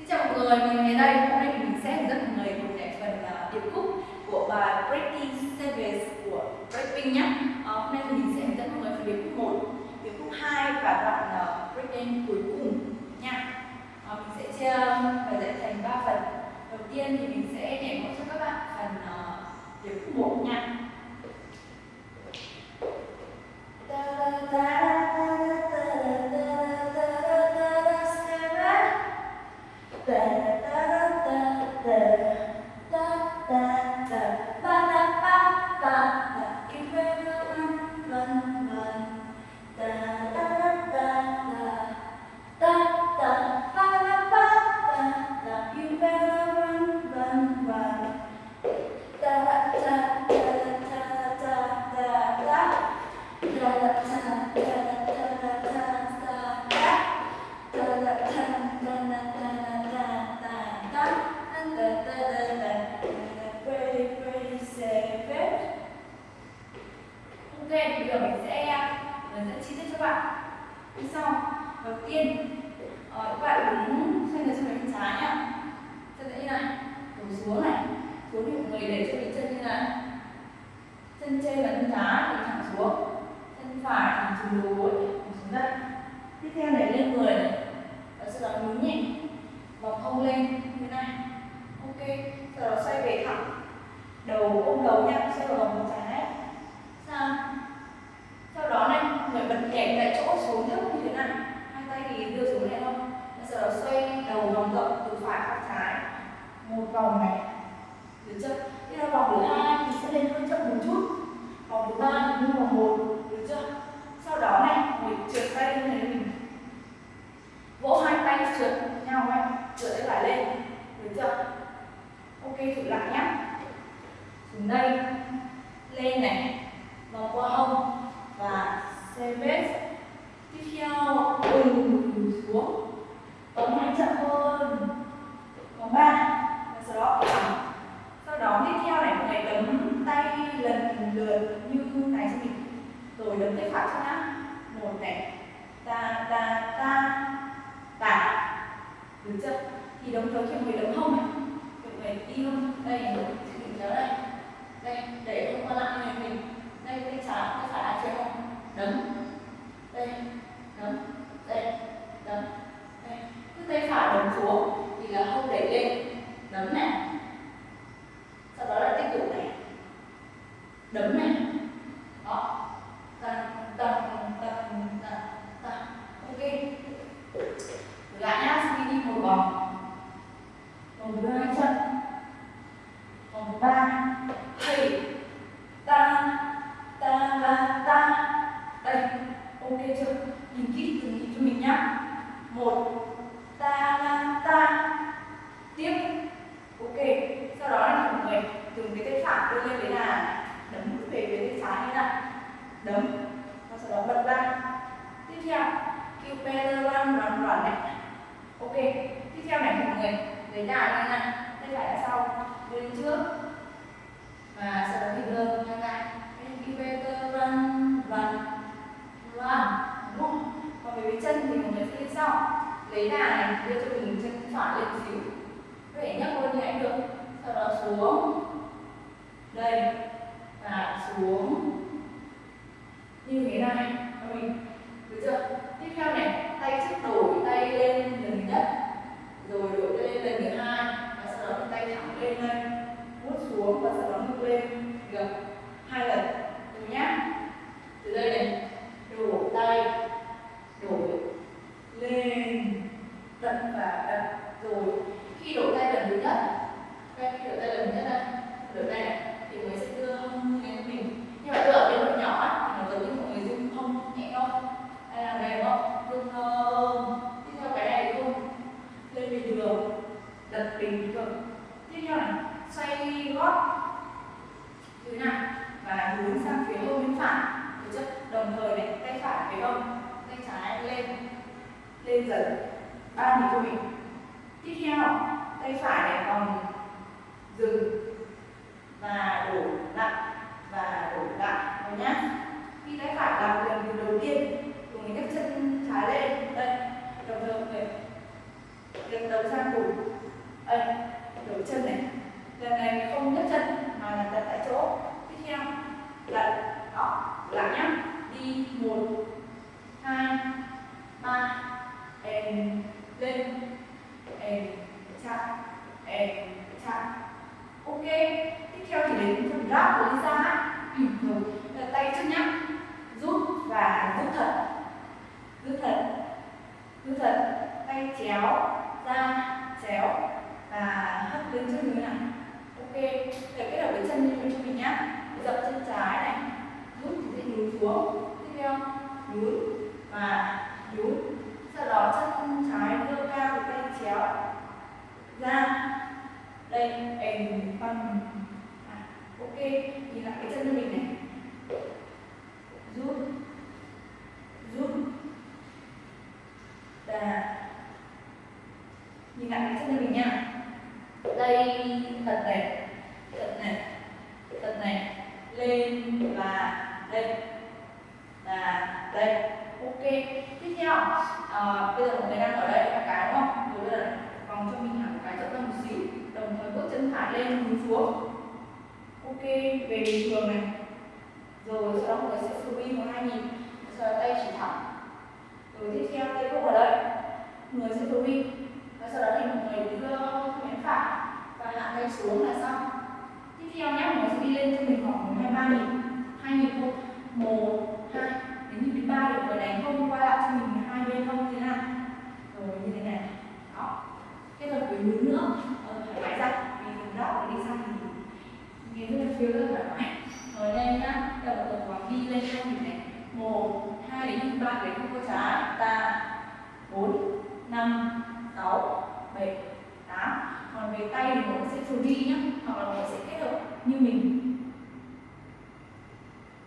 Xin chào mọi người, mình ngày đây. Hôm nay mình sẽ hướng dẫn mọi người một nhạc phần uh, điệp khúc của bài Breaking Service của Breaking nhé. Uh, hôm nay thì mình sẽ hướng dẫn mọi người phần điệp khúc 1, điệp khúc 2 và đoạn uh, breaking cuối cùng nha. Uh, mình sẽ chia bài dạy thành 3 phần. Đầu tiên thì mình sẽ nhảy mẫu cho các bạn phần uh, điệp khúc 1 nha. Da, da, da, Ok, chân trên chân trái thì thẳng xuống. Chân phải thẳng xuống đối xuống đất. Tiếp theo này lên người. Này và sau đó nhún nhẹ vòng hông lên. Như này. Ok. Sau đó xoay về thẳng. Đầu ôm đầu nha xoay vào vòng trái. Sang sau đó này, người bật kẹt tại chỗ xuống thấp như thế này. Hai tay thì đưa xuống này không? Sau đó xoay đầu vòng rộng từ phải sang trái. Một vòng này. Được chưa tiếp theo vòng thứ hai thì sẽ lên hơi chậm một chút vòng thứ ba thì như vòng một được chưa sau đó này mình trượt tay như thế mình vỗ hai tay trượt nhau này trượt tay phải lên được chưa ok thử lại nhé xuống đây. Lên này. Vòng qua hông. Và CVS tiếp theo. Ừ, xuống. Tống mạnh chậm hơn. Vòng ba. Và sau đó à, sau đó tiếp theo này mọi người đấm tay lần lượt như này cho mình rồi đấm tay phải cho nhá. Một này. Ta ta ta. Ta được chưa thì đồng thời khi mọi người đấm hông này mọi người đi đây mình nhớ đây. Đây, để không qua lại người này mình. Đây tay trái tay phải là chơi không? Đấm. Đây đấm. Đây đấm. Đây. Cứ tay phải đấm xuống thì là hông đẩy lên. Đấm này sau đó là tiếp tục này đấm này đó tầng tầng tầng tầng tầng ok lại nhá xin đi một vòng vòng thứ hai chân vòng thứ ba hey ta ta la ta đây ok chưa nhìn kỹ từng nhịp cho mình nhá một ta la ta tiếp ok sau đó là mọi người dùng cái tay phải đưa lên đấy là đấm về phía tay trái như này đấm và sau đó bật ra tiếp theo kêu pedal run này. Ok, tiếp theo này mọi người, lấy đà như này tay phải là sau đưa lên trước. Và sau đó thì đưa như này elevator run run run đúng còn về chân thì mọi người sẽ lên sau. Lấy đà này, đưa cho mình chân phải lên xíu. Có thể nhấc luôn như anh được. Sau đó xuống. Đây, và xuống. Như thế này. Mình được chưa? Theo này, tay trước đổi tay lên lần thứ nhất, rồi đổi tay lên lần thứ hai, và sau đó thì tay thẳng lên đây, vuốt xuống và sau đó ngược lên gập hai lần rồi nhá từ đây này đổ tay đổi lên đặt và đặt rồi khi đổ tay lần thứ nhất đây khi đổ tay lần thứ nhất đây đổ tay này thì mới sẽ đưa hông lên mình nhưng mà đưa ở bên độ nhỏ á thì nó giống như mọi người dùng hông nhẹ thôi hay là đây đúng không dùng hông tiếp theo cái này thì không lên bình thường đặt bình thường tiếp theo này xoay gót như thế này và hướng sang phía hông bên phải được chưa đồng thời này tay phải phía hông tay trái lên lên dần ba nhịp cho mình tiếp theo tay vòng dừng và đổ lại và đổ lại rồi nhá. Khi tay phải làm lần từ đầu tiên cùng mình nhấc chân trái lên. Đây đồng thời này người đầu sang cùng. Đây đổ chân này. Lần này không nhấc chân mà là đặt tại chỗ. Tiếp theo là đó lại nhá. Đi một, hai, ba em lên em chạm ok, tiếp theo thì đến phần ráp của Lisa ừ, rồi tay trước nhá. Rút và rút thật. Rút thật. Rút thật. Tay chéo, ra, chéo và hất lên trước như này ok, để kết hợp với chân như cho mình nhá. Dậm chân trái này. Rút thì sẽ nhún xuống. Tiếp theo, nhún và nhún. Sau đó, chân trái đưa cao, tay chéo, ra đây em bằng à, ok nhìn lại cái chân của mình này. Rút. Rút. Và nhìn lại cái chân của mình nha. Đây thật này thật này thật này. Lên và đây. Và đây. Ok tiếp theo. À, bây giờ một người đang ở đây là cái đúng không? Rồi bây giờ vòng cho mình bước chân phải lên hướng xuống ok, về bình thường này. Rồi, sau đó mọi người sẽ free một hai nhịp sau đó tay chỉ thẳng. Rồi tiếp theo, tay cũng ở đây. Người sẽ free và sau đó thì mọi người đưa bên phải và hạ tay xuống là xong. Tiếp theo nhé, mọi người sẽ đi lên cho mình khoảng hai ba nhịp hai nhịp thôi. Một, hai, đến nhịp thứ ba thì người đánh không qua lại cho mình hai bên không? Thế nào? Rồi, như thế này. Đó. Kết hợp với núi nữa phải ra vì phần đó đi sang thì nghe rất là phiêu rất thoải mái. Rồi lên nhá đầu tập quán đi lên cho mình này. Một, hai, đến ba đến không có trái. Ta bốn, năm, sáu, bảy, tám. Còn về tay thì mọi người sẽ đi nhá. Hoặc là mọi người sẽ kết hợp như mình.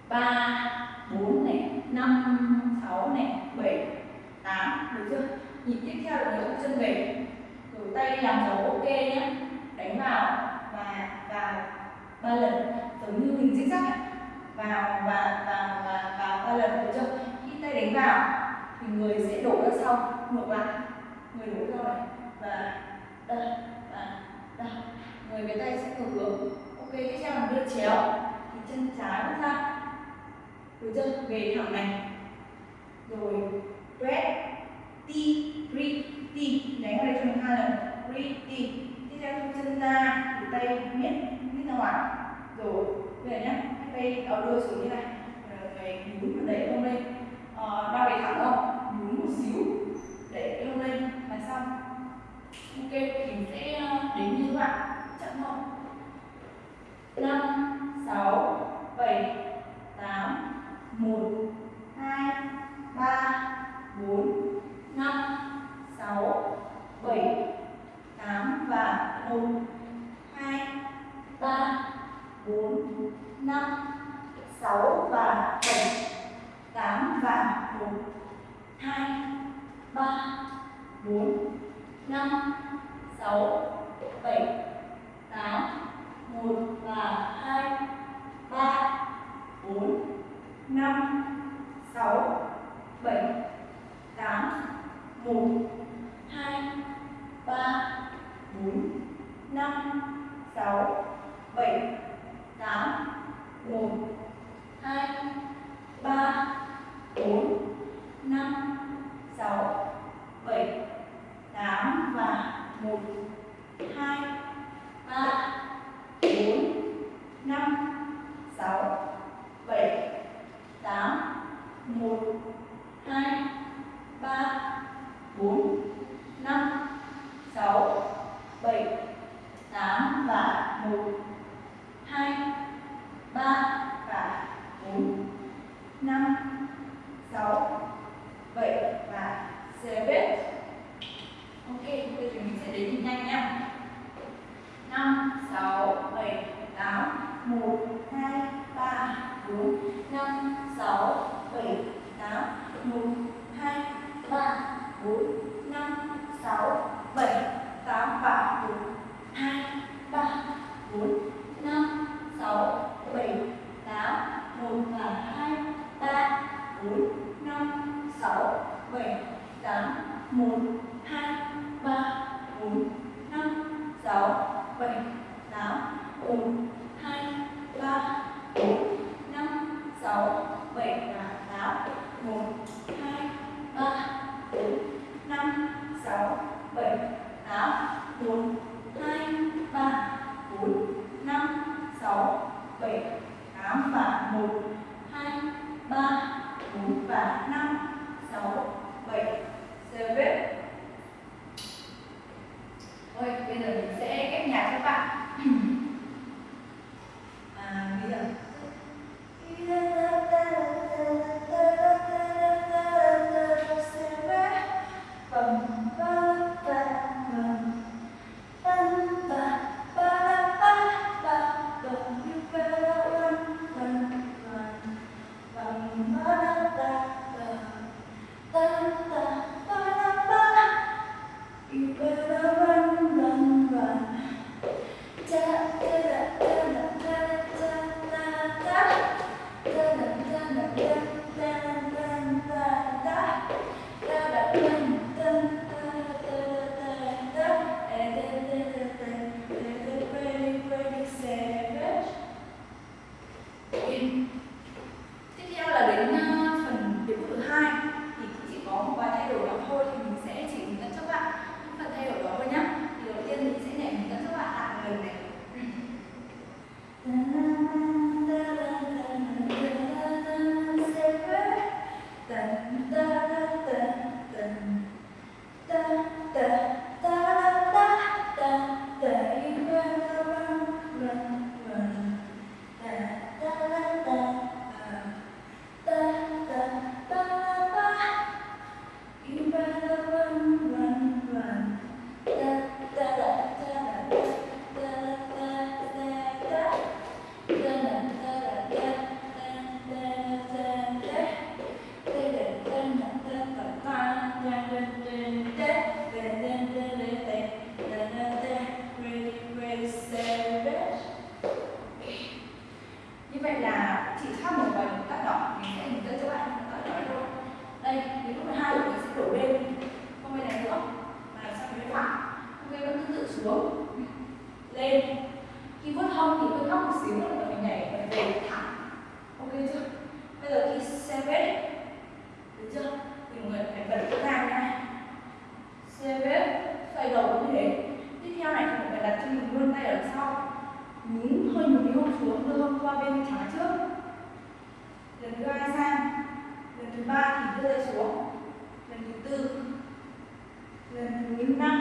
Ba, bốn này, năm, sáu này, bảy, tám. Được chưa? Nhịp tiếp theo là người chân về tay làm dấu ok nhé đánh vào và vào ba lần. Giống như hình zig zag vào và vào và vào ba lần được chưa? Khi tay đánh vào thì người sẽ đổ ra sau. Ngược lại. Người đổ ra này. Và đây và đây người với tay sẽ ngược hướng ok, tiếp theo là đưa chéo. Thì chân trái bước ra. Được chưa? Về thẳng này. Rồi press t re t đánh vào đây cho mình hai lần re t tiếp theo chân ra thì tay miết miết ra ngoài. Rồi bây giờ nhé tay đầu đưa xuống như này. Ờ, Rồi nhún và đẩy lên. Ờ, đau về thẳng không nhún một xíu. Đẩy cái lên là xong. Ok thì mình sẽ ờ, đến như các bạn. Chậm không năm sáu bảy tám một hai ba bốn năm sáu bảy. 您呢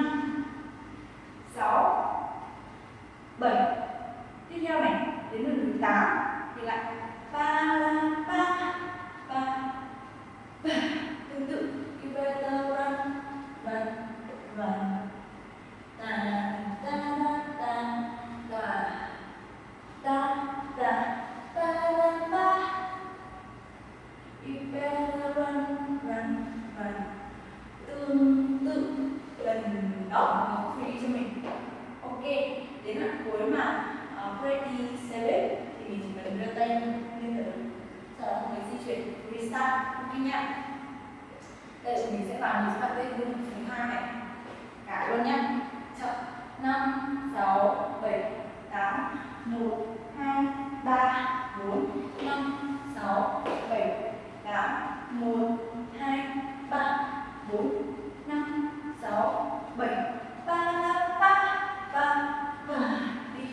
hai đây thì mình sẽ vào mình sẽ bật tên luôn. Thứ hai cả luôn nhé chậm năm, sáu, bảy, tám, một, hai, ba, bốn. Năm, sáu, bảy, tám, một, hai, ba, bốn. Năm, sáu, bảy, ba ba ba. Ba đi.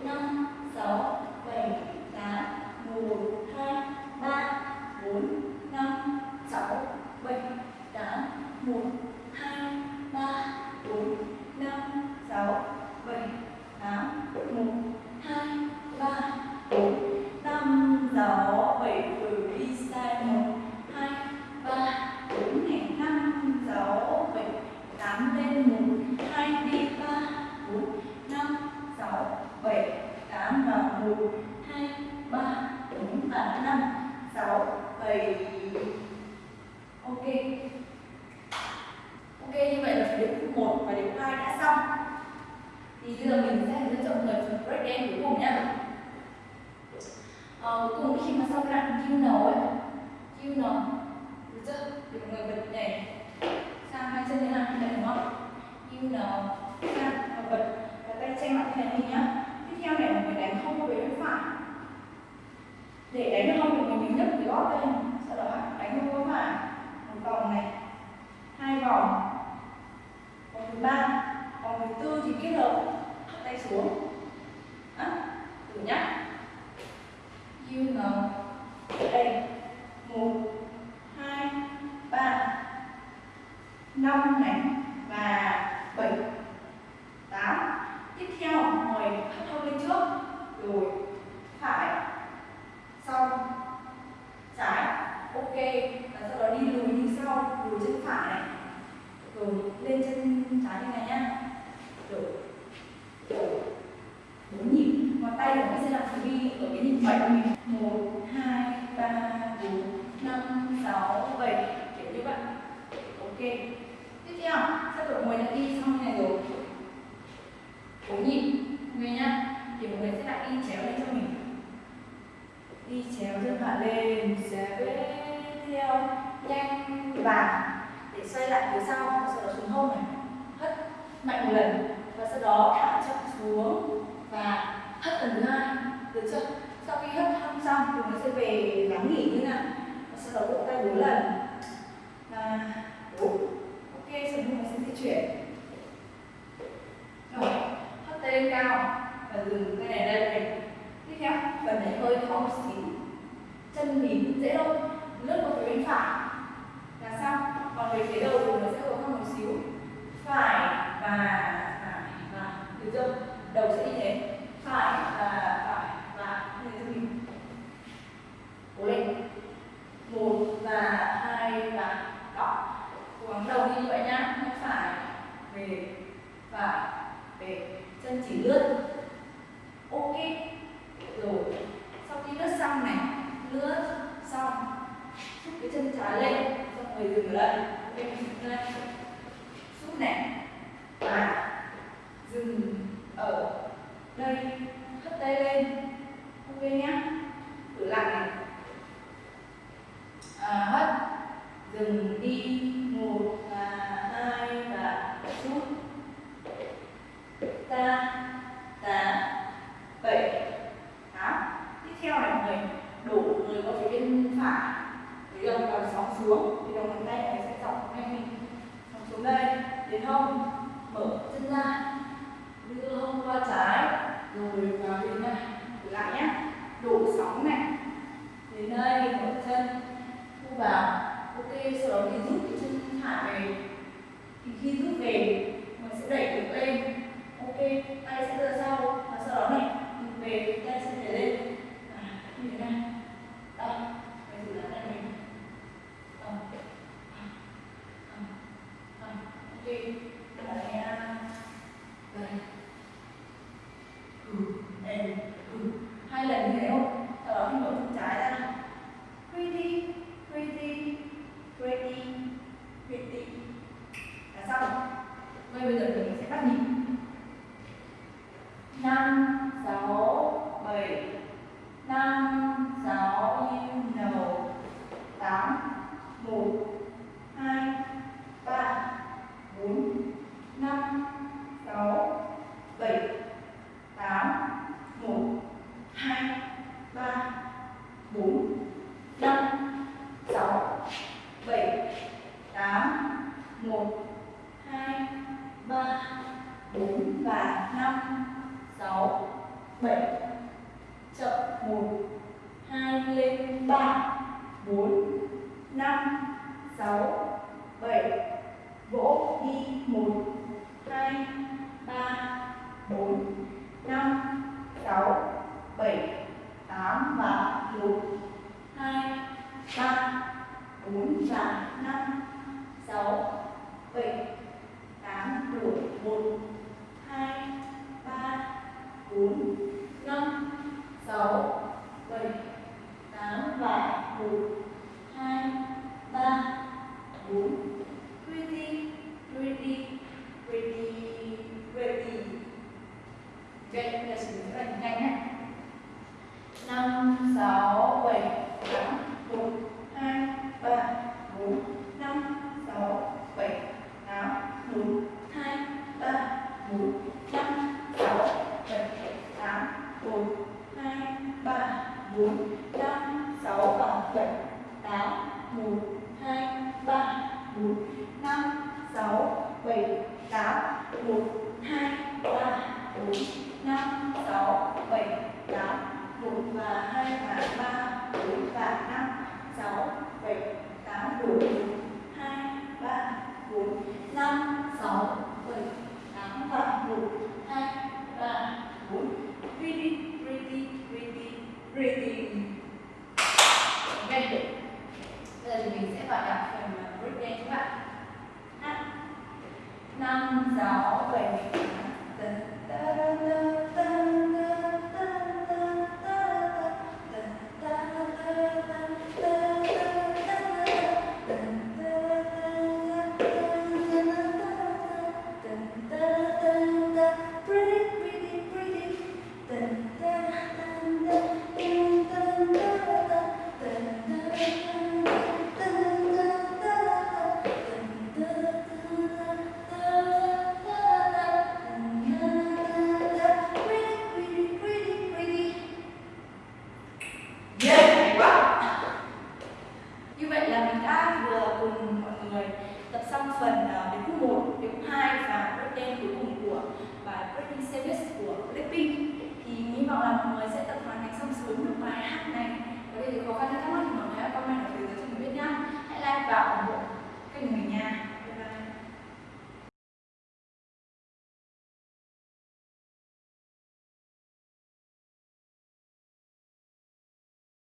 Năm, sáu, bảy, tám, một, hai, ba, bốn. 6, 7, 8, 1, 2, 3, 4, 5, 6, 7, 8, 1, xem lại cái này mình nhá. Tiếp theo này mình phải đánh không qua bên phải. Để đánh được không thì mình mình nhấc cái gót lên. Sau đó đánh không có phải. Một vòng này. Hai vòng. Vòng thứ ba vòng thứ tư thì kết hợp. Tay xuống. Á à, thử nhá. You know đây. Một hai ba năm này. ừ, lên chân trái như này nhá đổ bốn nhịp. Ngón tay của mình sẽ làm đi ở cái nhịp bảy của một hai ba bốn năm sáu bảy. Kiểu như vậy. Ok. Tiếp theo sắp đổ người đã đi xong như này rồi. Bốn nhịp. Người nhá. Thì mọi người sẽ lại đi chéo lên cho mình. Đi chéo chân phải lên. Chéo theo. Nhanh và để xoay lại phía sau gió truyền hông này, hất mạnh một lần, và sau đó thả chậm xuống, và hất lần thứ hai, được chưa? Sau khi hất thăm xong chúng nó sẽ về lắng nghỉ như nào. Sau đó vỗ tay bốn lần. 4 5 6 7 vỗ đi 1 2 3 4 5 6 7 8 và lục 2 3 4 và 5 6 7 8 đủ 1 2 3 4 5 6 7 áo và một, hai, ba, bốn. Pretty pretty pretty pretty. Vậy là sự rất là nhanh